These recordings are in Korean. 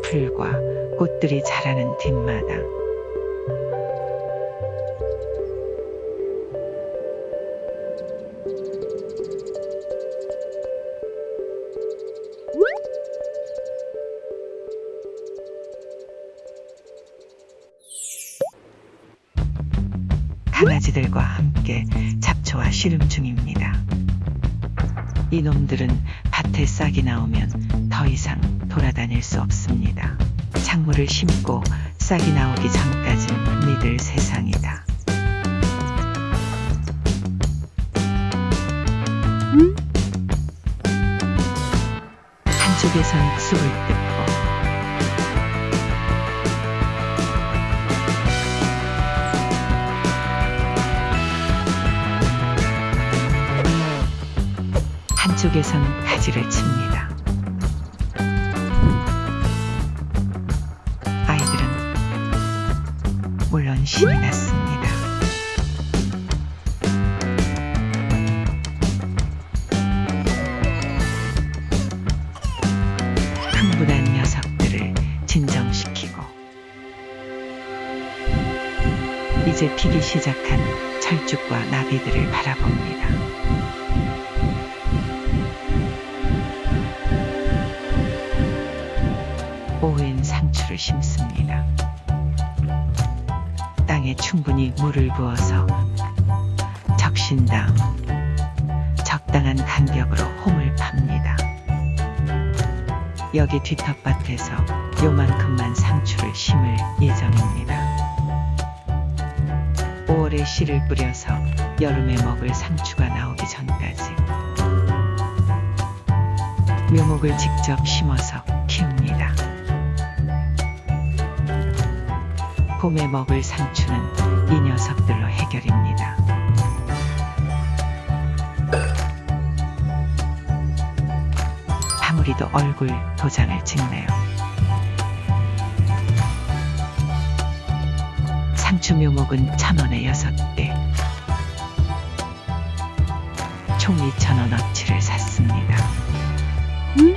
풀과 꽃들이 자라는 뒷마당. 강아지들과 함께 잡초와 씨름 중입니다. 이놈들은 밭에 싹이 나오면 더 이상 돌아다닐 수 없습니다. 작물을 심고 싹이 나오기 전까진 믿을 세상이다. 한쪽에선 쑥을 뜯고 한쪽에선 가지를 칩니다. 흥분한 녀석들을 진정시키고 이제 피기 시작한 철쭉과 나비들을 바라봅니다. 오후엔 상추를 심습니다. 땅에 충분히 물을 부어서 적신 다음 적당한 간격으로 홈을 팝니다. 여기 뒤텃밭에서 요만큼만 상추를 심을 예정입니다. 5월에 씨를 뿌려서 여름에 먹을 상추가 나오기 전까지 묘목을 직접 심어서 키웁니다. 봄에 먹을 상추는 이 녀석들로 해결입니다. 우리도 얼굴 도장을 찍네요. 상추 묘목은 천원에 여섯 개총 2천원어치를 샀습니다. 음?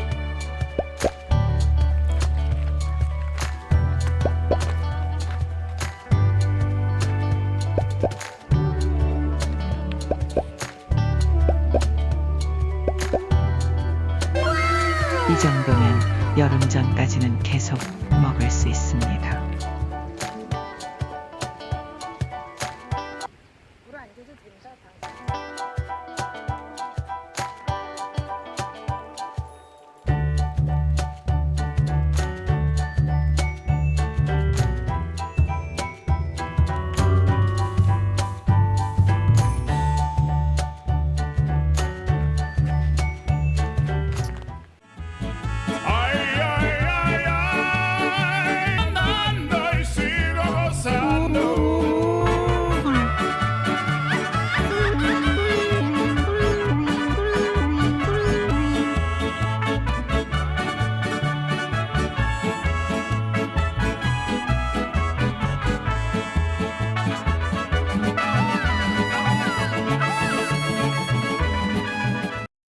이 정도면 여름 전까지는 계속 먹을 수 있습니다.